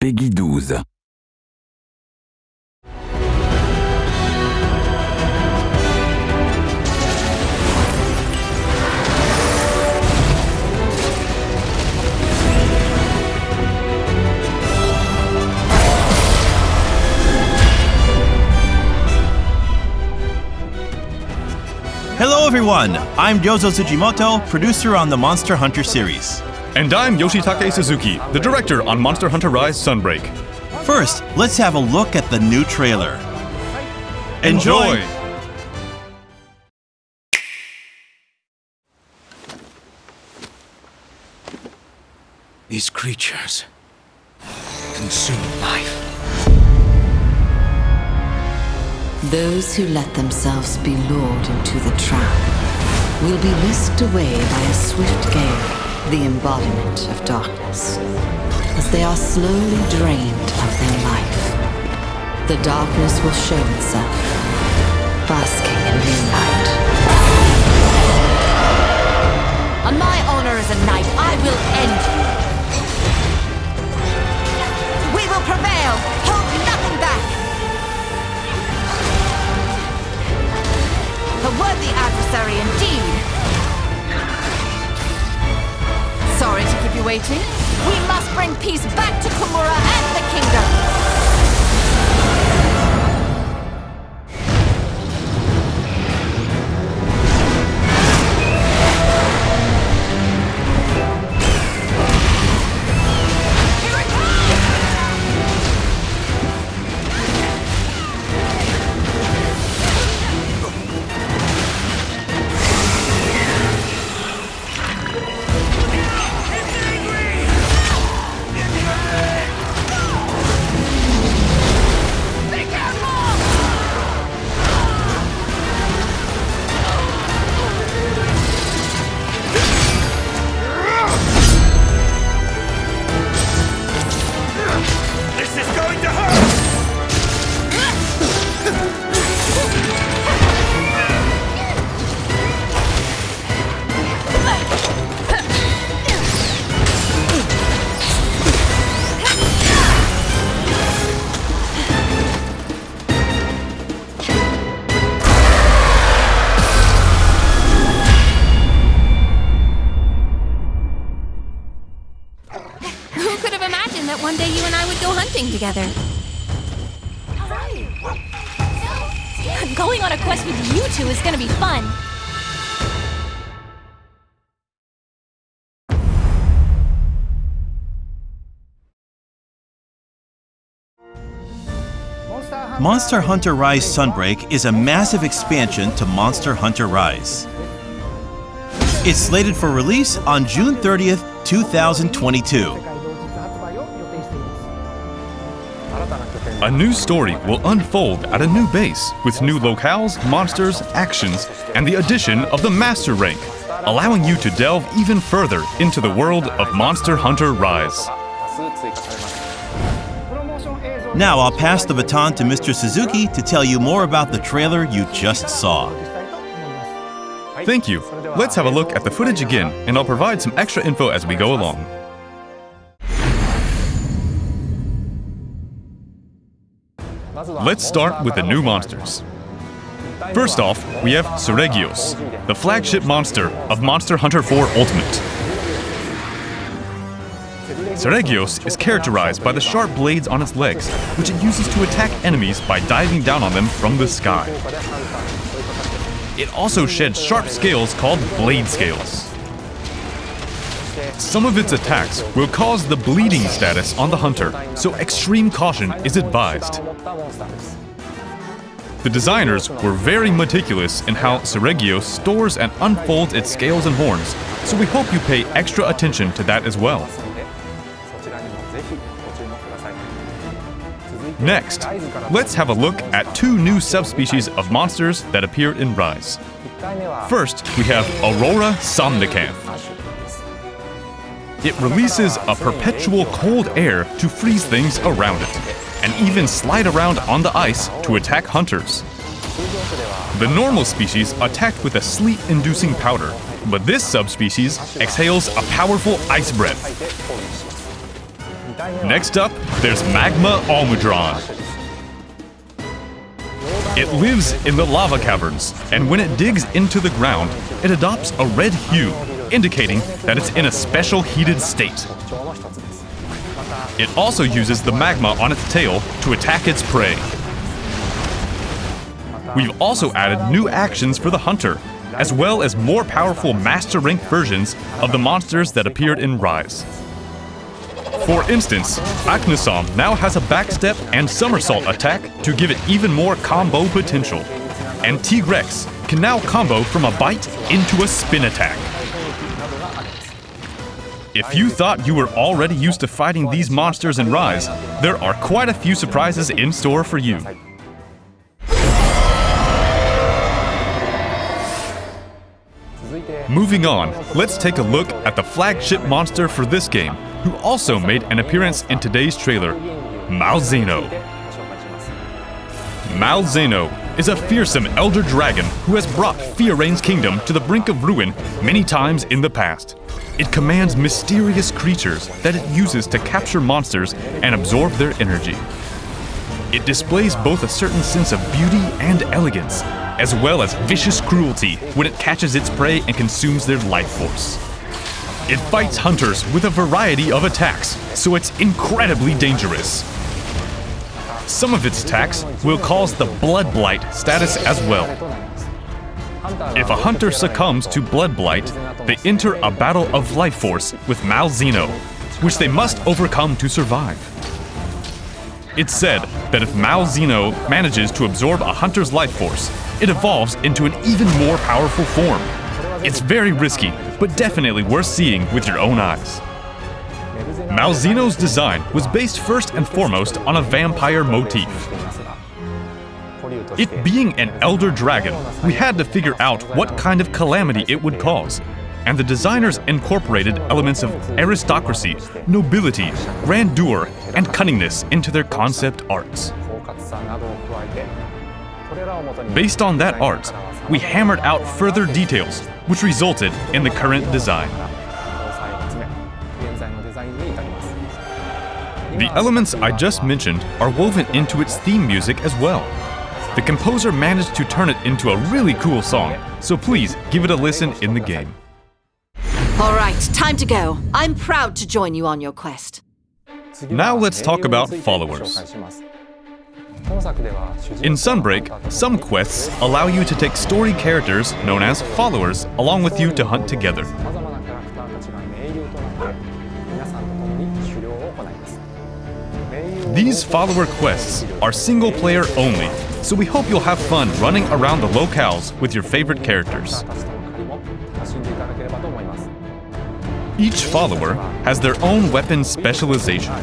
Peggy 12. Hello, everyone. I'm Ryozo Tsujimoto, producer on the Monster Hunter series. And I'm Yoshitake Suzuki, the director on Monster Hunter Rise Sunbreak. First, let's have a look at the new trailer. Enjoy! These creatures consume life. Those who let themselves be lured into the trap will be whisked away by a swift gale, the embodiment of darkness, as they are slowly drained of their life. The darkness will show itself, basking in moonlight. On my honor as a knight, I will end you. We will prevail. Hold nothing back. A worthy adversary indeed. Sorry to keep you waiting. We must bring peace back to go hunting together? Going on a quest with you two is gonna be fun. Monster Hunter Rise Sunbreak is a massive expansion to Monster Hunter Rise. It's slated for release on June 30th, 2022. A new story will unfold at a new base with new locales, monsters, actions, and the addition of the Master Rank, allowing you to delve even further into the world of Monster Hunter Rise. Now I'll pass the baton to Mr. Suzuki to tell you more about the trailer you just saw. Thank you. Let's have a look at the footage again, and I'll provide some extra info as we go along. Let's start with the new monsters. First off, we have Seregios, the flagship monster of Monster Hunter 4 Ultimate. Seregios is characterized by the sharp blades on its legs, which it uses to attack enemies by diving down on them from the sky. It also sheds sharp scales called blade scales. Some of its attacks will cause the bleeding status on the hunter, so extreme caution is advised. The designers were very meticulous in how Seregios stores and unfolds its scales and horns, so we hope you pay extra attention to that as well. Next, let's have a look at two new subspecies of monsters that appear in Rise. First, we have Aurora Somnicanth. It releases a perpetual cold air to freeze things around it, and even slide around on the ice to attack hunters. The normal species attacked with a sleet-inducing powder, but this subspecies exhales a powerful ice breath. Next up, there's Magma Almudron. It lives in the lava caverns, and when it digs into the ground, it adopts a red hue, indicating that it's in a special heated state. It also uses the magma on its tail to attack its prey. We've also added new actions for the hunter, as well as more powerful master rank versions of the monsters that appeared in Rise. For instance, Aknosom now has a backstep and somersault attack to give it even more combo potential. And Tigrex can now combo from a bite into a spin attack. If you thought you were already used to fighting these monsters in Rise, there are quite a few surprises in store for you. Moving on, let's take a look at the flagship monster for this game, who also made an appearance in today's trailer, Malzeno. Malzeno is a fearsome elder dragon who has brought Fiorayne's kingdom to the brink of ruin many times in the past. It commands mysterious creatures that it uses to capture monsters and absorb their energy. It displays both a certain sense of beauty and elegance, as well as vicious cruelty when it catches its prey and consumes their life force. It fights hunters with a variety of attacks, so it's incredibly dangerous. Some of its attacks will cause the Blood Blight status as well. If a hunter succumbs to Blood Blight, they enter a battle of life force with Malzeno, which they must overcome to survive. It's said that if Malzeno manages to absorb a hunter's life force, it evolves into an even more powerful form. It's very risky, but definitely worth seeing with your own eyes. Malzeno's design was based first and foremost on a vampire motif. It being an elder dragon, we had to figure out what kind of calamity it would cause, and the designers incorporated elements of aristocracy, nobility, grandeur, and cunningness into their concept arts. Based on that art, we hammered out further details, which resulted in the current design. The elements I just mentioned are woven into its theme music as well. The composer managed to turn it into a really cool song, so please give it a listen in the game. All right, time to go. I'm proud to join you on your quest. Now let's talk about followers. In Sunbreak, some quests allow you to take story characters known as followers along with you to hunt together. These follower quests are single player only, so we hope you'll have fun running around the locales with your favorite characters. Each follower has their own weapon specialization.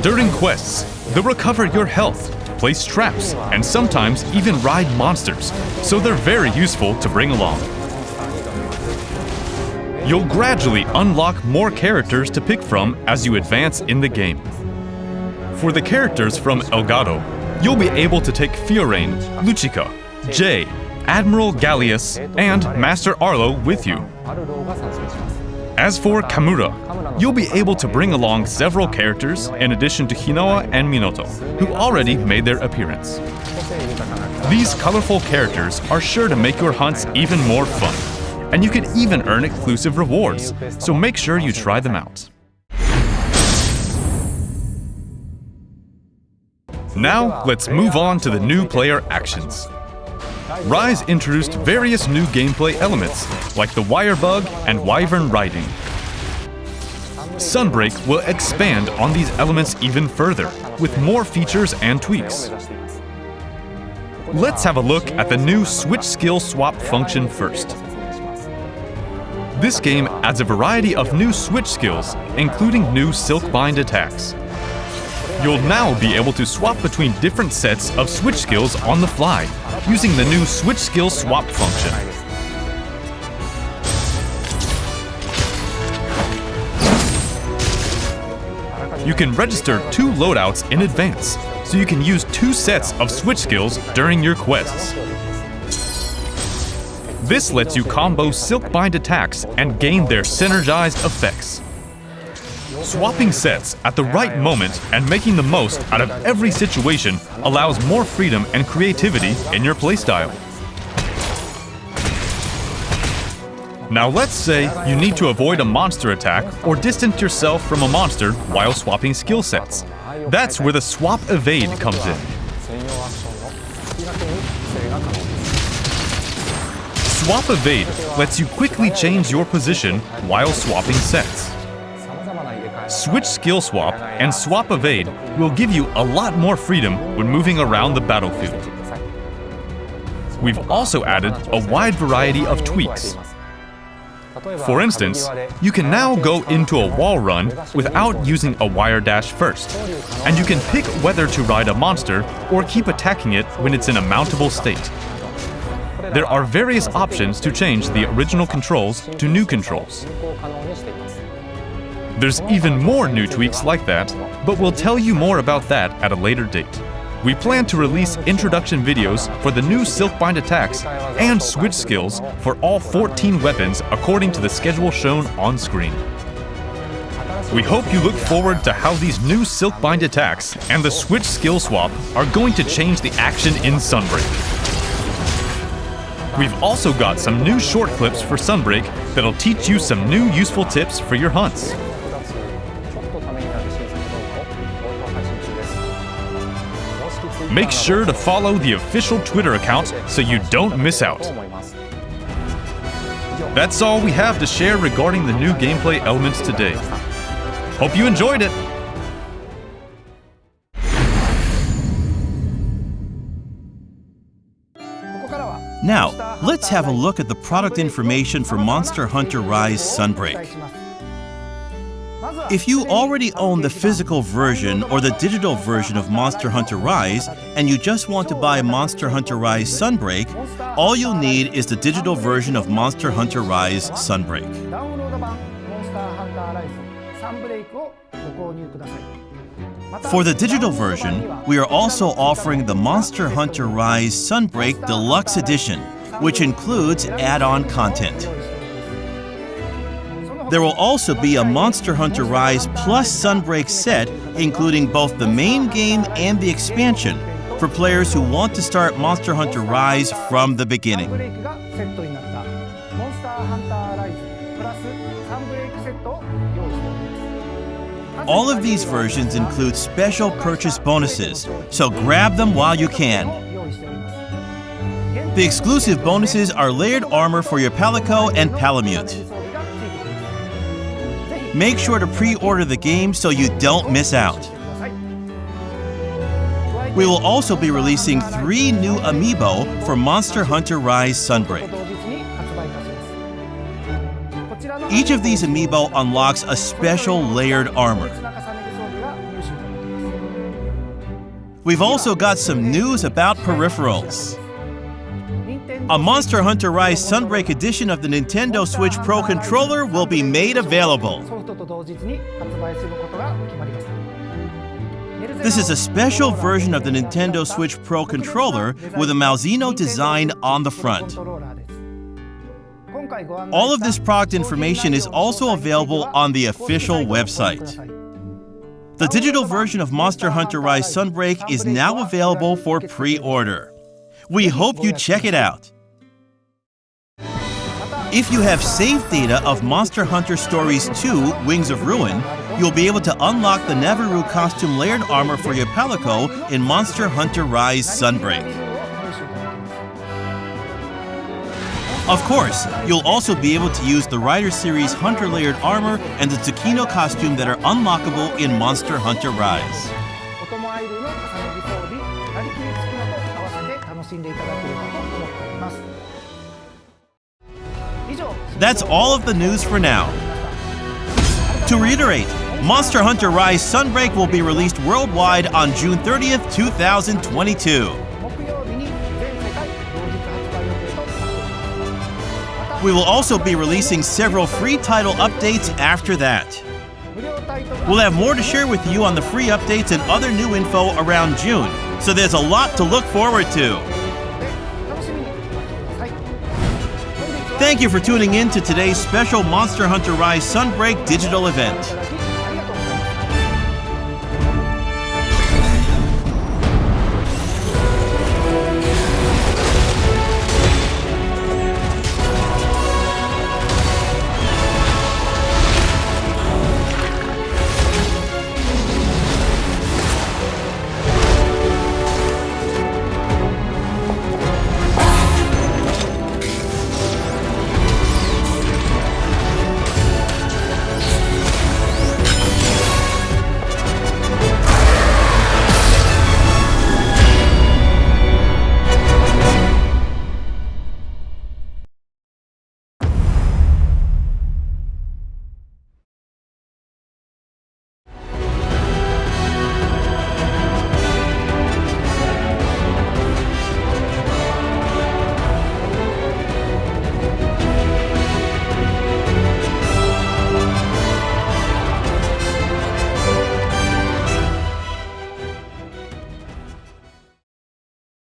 During quests, they'll recover your health, place traps, and sometimes even ride monsters, so they're very useful to bring along. You'll gradually unlock more characters to pick from as you advance in the game. For the characters from Elgado, you'll be able to take Fiorayne, Luchika, Jay, Admiral Galleus, and Master Arlo with you. As for Kamura, you'll be able to bring along several characters in addition to Hinoa and Minoto, who already made their appearance. These colorful characters are sure to make your hunts even more fun, and you can even earn exclusive rewards, so make sure you try them out. Now, let's move on to the new player actions. Rise introduced various new gameplay elements, like the wire bug and wyvern riding. Sunbreak will expand on these elements even further, with more features and tweaks. Let's have a look at the new Switch Skill Swap function first. This game adds a variety of new switch skills, including new Silk Bind attacks. You'll now be able to swap between different sets of switch skills on the fly, using the new Switch Skill Swap function. You can register two loadouts in advance, so you can use two sets of switch skills during your quests. This lets you combo Silkbind attacks and gain their synergized effects. Swapping sets at the right moment and making the most out of every situation allows more freedom and creativity in your playstyle. Now let's say you need to avoid a monster attack or distance yourself from a monster while swapping skill sets. That's where the Swap Evade comes in. Swap Evade lets you quickly change your position while swapping sets. Switch Skill Swap and Swap Evade will give you a lot more freedom when moving around the battlefield. We've also added a wide variety of tweaks. For instance, you can now go into a wall run without using a wire dash first, and you can pick whether to ride a monster or keep attacking it when it's in a mountable state. There are various options to change the original controls to new controls. There's even more new tweaks like that, but we'll tell you more about that at a later date. We plan to release introduction videos for the new Silkbind attacks and switch skills for all 14 weapons according to the schedule shown on screen. We hope you look forward to how these new Silkbind attacks and the switch skill swap are going to change the action in Sunbreak. We've also got some new short clips for Sunbreak that'll teach you some new useful tips for your hunts. Make sure to follow the official Twitter account so you don't miss out. That's all we have to share regarding the new gameplay elements today. Hope you enjoyed it! Now, let's have a look at the product information for Monster Hunter Rise Sunbreak. If you already own the physical version or the digital version of Monster Hunter Rise and you just want to buy Monster Hunter Rise Sunbreak, all you'll need is the digital version of Monster Hunter Rise Sunbreak. For the digital version, we are also offering the Monster Hunter Rise Sunbreak Deluxe Edition, which includes add-on content. There will also be a Monster Hunter Rise Plus Sunbreak set, including both the main game and the expansion, for players who want to start Monster Hunter Rise from the beginning. All of these versions include special purchase bonuses, so grab them while you can. The exclusive bonuses are layered armor for your Palico and Palamute. Make sure to pre-order the game so you don't miss out. We will also be releasing three new amiibo for Monster Hunter Rise Sunbreak. Each of these amiibo unlocks a special layered armor. We've also got some news about peripherals. A Monster Hunter Rise Sunbreak edition of the Nintendo Switch Pro controller will be made available. This is a special version of the Nintendo Switch Pro controller with a Malzeno design on the front. All of this product information is also available on the official website. The digital version of Monster Hunter Rise Sunbreak is now available for pre-order. We hope you check it out. If you have saved data of Monster Hunter Stories 2 Wings of Ruin, you'll be able to unlock the Navirou costume layered armor for your Palico in Monster Hunter Rise Sunbreak. Of course, you'll also be able to use the Rider Series Hunter layered armor and the Tsukino costume that are unlockable in Monster Hunter Rise. That's all of the news for now. To reiterate, Monster Hunter Rise Sunbreak will be released worldwide on June 30th, 2022. We will also be releasing several free title updates after that. We'll have more to share with you on the free updates and other new info around June, so there's a lot to look forward to. Thank you for tuning in to today's special Monster Hunter Rise Sunbreak digital event.